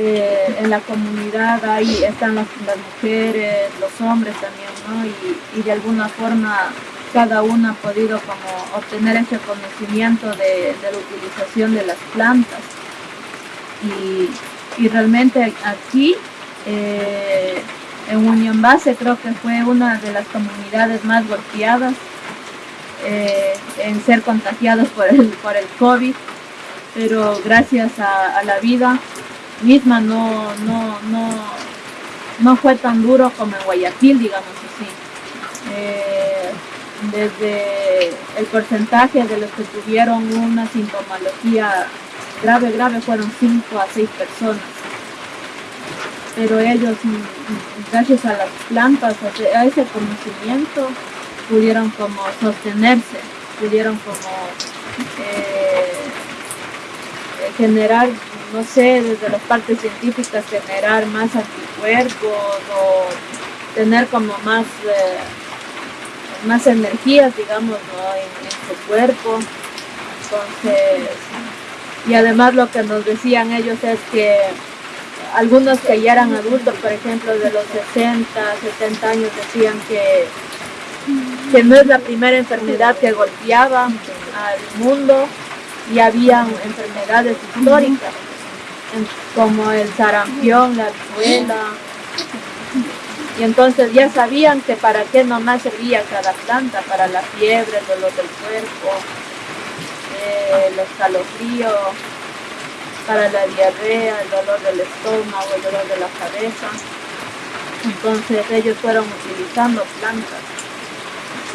eh, en la comunidad ahí están las, mujeres, los hombres también, ¿no? Y, de alguna forma cada uno ha podido como obtener ese conocimiento de, la utilización de las plantas. Y, realmente aquí eh, en Unión Base creo que fue una de las comunidades más golpeadas eh, en ser contagiados por el, por el COVID, pero gracias a la vida misma no, no, no, no fue tan duro como en Guayaquil, digamos así. Eh, desde el porcentaje de los que tuvieron una sintomología grave, grave, fueron 5 a 6 personas. Pero ellos, gracias a las plantas, a ese conocimiento, pudieron como sostenerse, pudieron como eh, generar no sé, desde las partes científicas generar más anticuerpos o tener como más, eh, más energías, digamos, en, su cuerpo. Entonces, y además lo que nos decían ellos es que algunos que ya eran adultos, por ejemplo, de los 60, 70 años, decían que, que no es la primera enfermedad que golpeaba al mundo y habían enfermedades históricas como el sarampión, la viruela. Y entonces ya sabían que para qué nomás servía cada planta, para la fiebre, el dolor del cuerpo, eh, los calofríos, para la diarrea, el dolor del estómago, el dolor de la cabeza. Entonces ellos fueron utilizando plantas.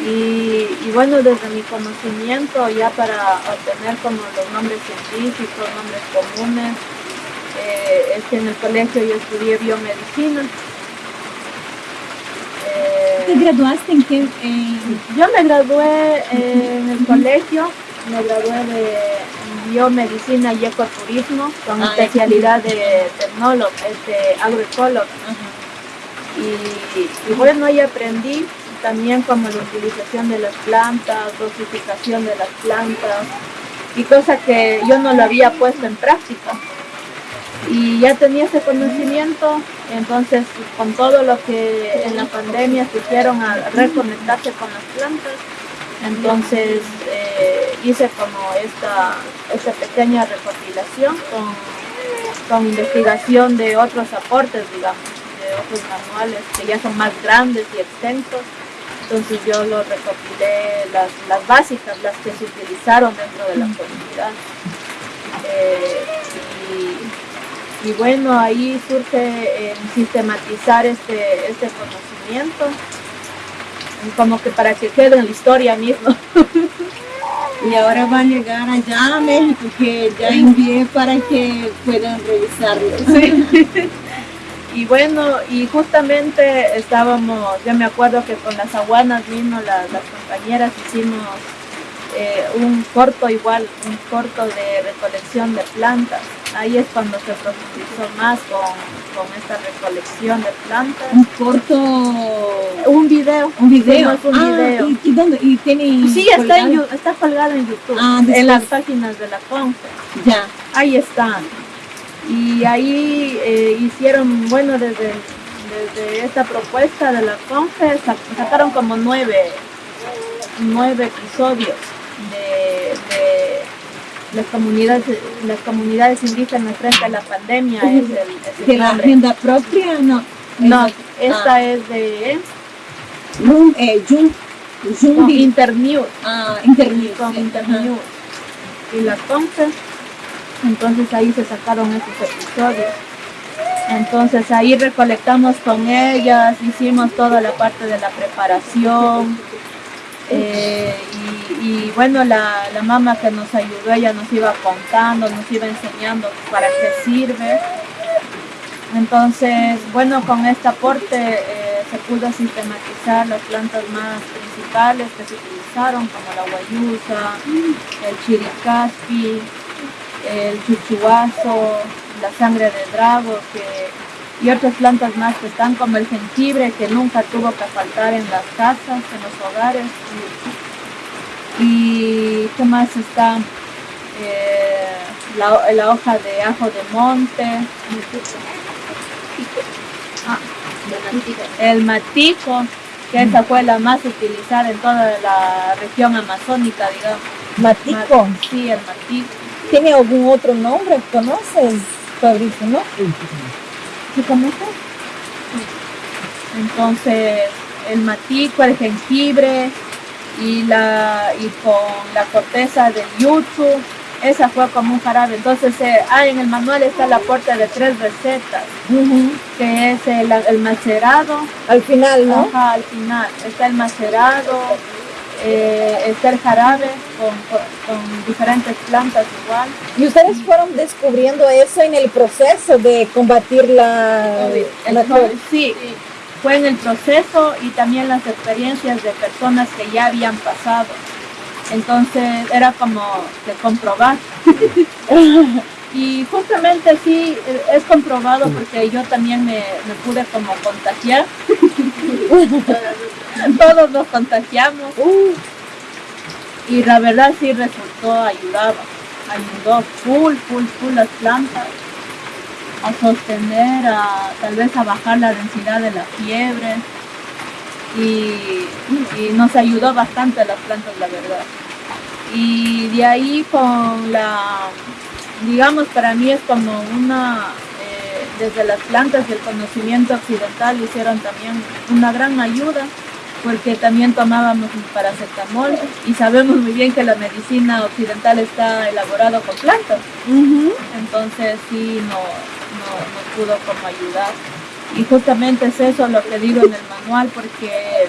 Y, y, bueno, desde mi conocimiento, ya para obtener como los nombres científicos, nombres comunes, es que en el colegio yo estudié biomedicina. ¿Te eh, graduaste en qué? Yo me gradué en el colegio, me gradué de biomedicina y ecoturismo con ah, especialidad de tecnólogo, este, agroecólogo. Y, y, bueno, ahí aprendí también como la utilización de las plantas, dosificación de las plantas y cosas que yo no lo había puesto en práctica y ya tenía ese conocimiento, entonces con todo lo que en la pandemia se a reconectarse con las plantas, entonces eh, hice como esta, esta pequeña recopilación con, con, investigación de otros aportes, digamos, de otros manuales que ya son más grandes y extensos. Entonces yo lo recopilé, las, las básicas, las que se utilizaron dentro de la comunidad. Eh, y bueno, ahí surge eh, sistematizar este, este conocimiento, como que para que quede en la historia mismo. y ahora va a llegar allá a México, que ya envié para que puedan revisarlo. Y bueno, y justamente estábamos, yo me acuerdo que con las aguanas mismo, las, las compañeras hicimos eh, un corto igual, un corto de recolección de plantas. Ahí es cuando se profundizó más con, esta recolección de plantas. Un corto... Un video. Un video. un ah, video. ¿y, dónde? ¿Y tiene sí, está, en, está colgado en YouTube, ah, en las páginas de la CONFE. Ya. Ahí están. Y ahí eh, hicieron, bueno, desde, desde esta propuesta de la CONFE sacaron como nueve, nueve episodios las comunidades las comunidades indígenas frente a la pandemia es el, de la agenda propia no. No esta ah. es de Jun, eh, Internews ah, Internews con Internews y las CONFE entonces ahí se sacaron estos episodios. Entonces ahí recolectamos con ellas hicimos toda la parte de la preparación eh, y, bueno, la, la, mamá que nos ayudó, ella nos iba contando, nos iba enseñando para qué sirve. Entonces, bueno, con este aporte eh, se pudo sistematizar las plantas más principales que se utilizaron, como la guayusa, el chiricaspi, el chuchuazo, la sangre de drago, que y otras plantas más que están como el jengibre que nunca tuvo que faltar en las casas, en los hogares. Y, qué más está eh, la, la, hoja de ajo de monte, ah, el matico, que esa fue la más utilizada en toda la región amazónica, digamos. ¿Matico? Sí, el matico. ¿Tiene algún otro nombre? ¿Conoces, Fabricio, no? ¿Sí conoces? Entonces, el matico, el jengibre y, la, y con la corteza del yuzu, esa fue como un jarabe. Entonces, eh, ah, en el manual está el aporte de tres recetas, que es el, el, macerado. Al final, ¿no? Ajá, al final. Está el macerado, eh, está el jarabe con, con, con, diferentes plantas igual. ¿Y ustedes fueron descubriendo eso en el proceso de combatir la... El, la sí, fue en el proceso y también las experiencias de personas que ya habían pasado. Entonces era como de comprobar. y justamente sí, es comprobado porque yo también me, me pude como contagiar. Todos nos contagiamos. Y la verdad sí resultó, ayudaba. Ayudó full, full, full las plantas a sostener, a tal vez a bajar la densidad de la fiebre y, nos ayudó bastante las plantas, la verdad. Y de ahí con la, digamos, para mí es como una, eh, desde las plantas del conocimiento occidental hicieron también una gran ayuda porque también tomábamos paracetamol y sabemos muy bien que la medicina occidental está elaborada con plantas. Uh -huh. Entonces sí no, no, nos pudo como ayudar. Y justamente es eso lo que digo en el manual, porque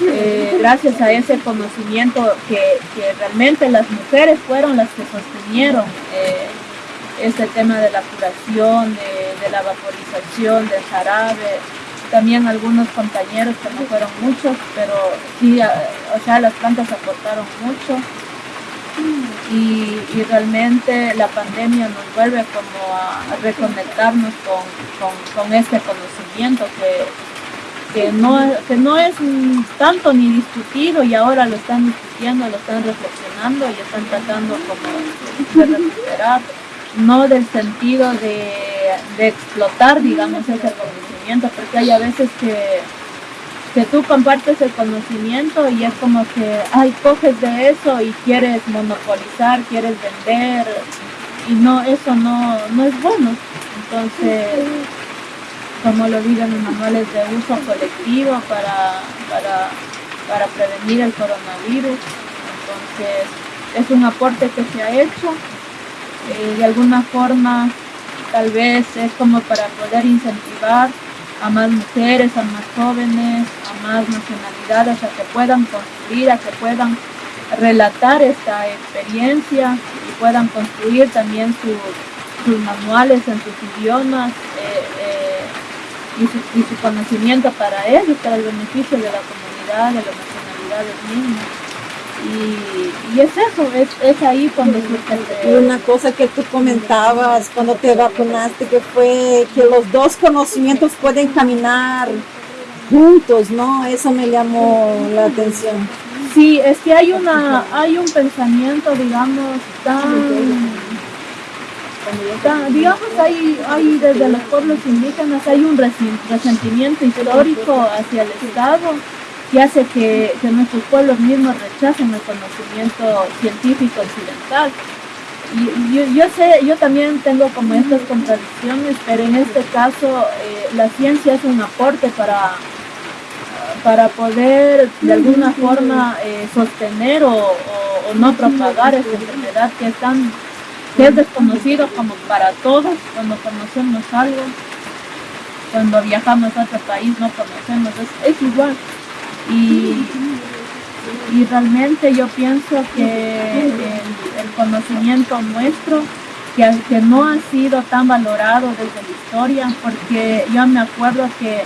eh, gracias a ese conocimiento que, que, realmente las mujeres fueron las que sostenieron eh, este tema de la curación, de, de la vaporización, del jarabe, también algunos compañeros que no fueron muchos, pero sí, o sea, las plantas aportaron mucho. Y, realmente la pandemia nos vuelve como a, reconectarnos con, con, con, este conocimiento que, que, no, que no es tanto ni discutido y ahora lo están discutiendo, lo están reflexionando y están tratando como de recuperar, no del sentido de, de explotar, digamos, ese conocimiento, porque hay a veces que que tú compartes el conocimiento y es como que, ay, coges de eso y quieres monopolizar, quieres vender y no, eso no, no es bueno. Entonces, como lo digo en los manuales de uso colectivo para, para, para prevenir el coronavirus, entonces es un aporte que se ha hecho. Eh, de alguna forma, tal vez es como para poder incentivar a más mujeres, a más jóvenes, a más nacionalidades, a que puedan construir, a que puedan relatar esta experiencia y puedan construir también sus, manuales en sus idiomas eh, eh, y, su, y, su, conocimiento para ellos, para el beneficio de la comunidad, de las nacionalidades mismas. Y, y, es eso, es, es ahí cuando surge Y una cosa que tú comentabas cuando te vacunaste, que fue que los dos conocimientos pueden caminar juntos, ¿no? Eso me llamó la atención. Sí, es que hay una, hay un pensamiento, digamos, tan, tan digamos, hay, hay desde los pueblos indígenas hay un resentimiento histórico hacia el Estado que hace que, que, nuestros pueblos mismos rechacen el conocimiento científico occidental. Y, yo, yo, sé, yo también tengo como estas contradicciones, pero en este caso eh, la ciencia es un aporte para, para poder de alguna forma eh, sostener o, o, o, no propagar esta enfermedad que es tan que es desconocido como para todos cuando conocemos algo. Cuando viajamos a otro país no conocemos es, es igual y, y realmente yo pienso que el, conocimiento nuestro que, que, no ha sido tan valorado desde la historia, porque yo me acuerdo que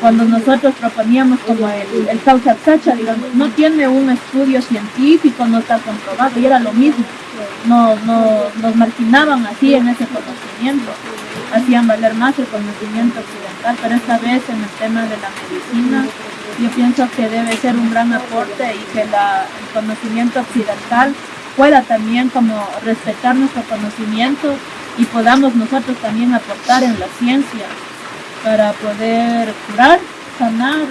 cuando nosotros proponíamos como el, el sacha, digamos, no tiene un estudio científico, no está comprobado, y era lo mismo, no, no, nos marginaban así en ese conocimiento, hacían valer más el conocimiento occidental, pero esta vez en el tema de la medicina, yo pienso que debe ser un gran aporte y que el conocimiento occidental pueda también como respetar nuestro conocimiento y podamos nosotros también aportar en la ciencia para poder curar, sanar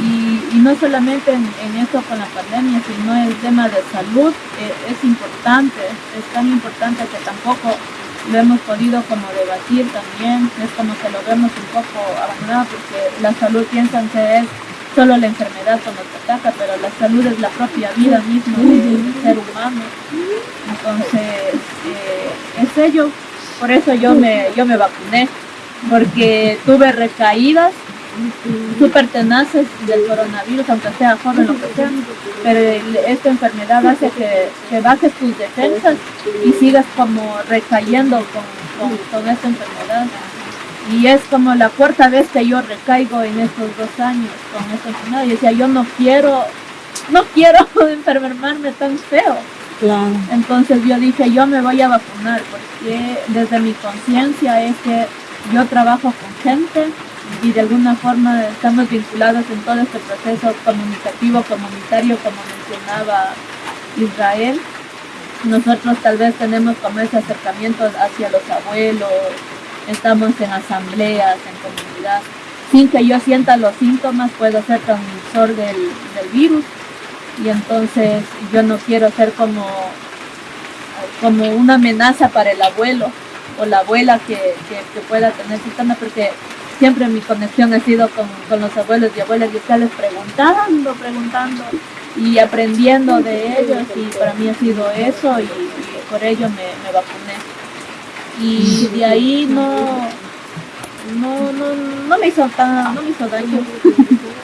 y, no solamente en, esto con la pandemia, sino el tema de salud eh, es importante, es tan importante que tampoco lo hemos podido como debatir también, es como que lo vemos un poco abandonado porque la salud piensan que es solo la enfermedad cuando te ataca, pero la salud es la propia vida misma del ser humano. Entonces, eh, es ello, por eso yo me, yo me vacuné, porque tuve recaídas súper tenaces del coronavirus, aunque sea joven, lo que sea, pero esta enfermedad hace que, que bajes tus defensas y sigas como recayendo con, con, esta enfermedad. Y es como la cuarta vez que yo recaigo en estos dos años con esta enfermedad. Y decía, yo no quiero, no quiero enfermarme tan feo. Entonces yo dije, yo me voy a vacunar porque desde mi conciencia es que yo trabajo con gente y de alguna forma estamos vinculados en todo este proceso comunicativo, comunitario, como mencionaba Israel. Nosotros tal vez tenemos como ese acercamiento hacia los abuelos, estamos en asambleas, en comunidad. Sin que yo sienta los síntomas, puedo ser transmisor del, del virus y entonces yo no quiero ser como, como una amenaza para el abuelo o la abuela que, que, pueda tener síntomas porque siempre mi conexión ha sido con, con los abuelos y abuelas y estarles preguntando, preguntando y aprendiendo de ellos y para mí ha sido eso y, por ello me, me, vacuné. Y de ahí no, no, no, no me hizo tan, no me hizo daño,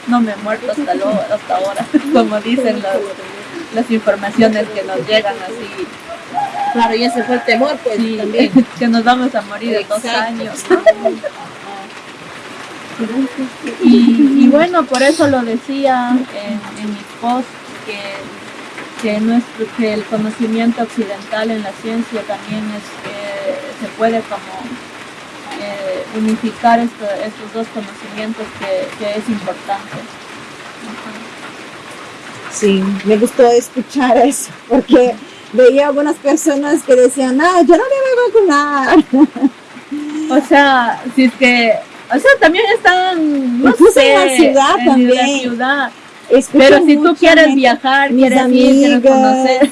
no me he muerto hasta, lo, hasta ahora, como dicen las, las informaciones que nos llegan así Claro, y ese fue el temor, pues, también. que nos vamos a morir en dos años. Y, bueno, por eso lo decía en, mi post, que, que, nuestro, que el conocimiento occidental en la ciencia también es se puede como eh, unificar estos dos conocimientos que, es importante. Sí, me gustó escuchar eso, porque veía algunas personas que decían, ah, yo no me voy a vacunar. O sea, si es que o sea, también están, no sé, en la ciudad también. La ciudad. Pero si tú quieres viajar, quieres ir, quieres conocer,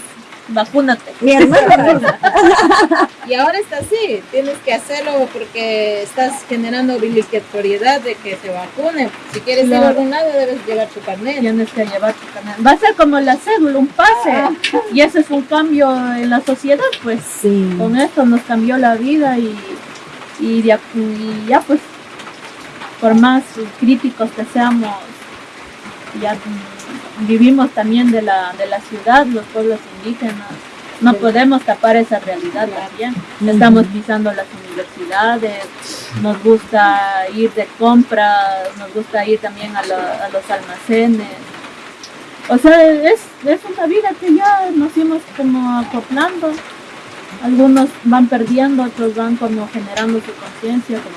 vacúnate. Mi hermana. y ahora está así, tienes que hacerlo porque estás generando obligatoriedad de que se vacune. Si quieres ir a algún lado, debes llevar tu carnet. Tienes que llevar tu carnet. Va a ser como la cédula, un pase. Ah. Y ese es un cambio en la sociedad, pues. Sí. Con esto nos cambió la vida y, y ya pues por más críticos que seamos, ya vivimos también de la, de la ciudad, los pueblos indígenas, no podemos tapar esa realidad también. Estamos pisando las universidades, nos gusta ir de compras, nos gusta ir también a, los almacenes. O sea, es, es, una vida que ya nos hemos como acoplando. Algunos van perdiendo, otros van como generando su conciencia, como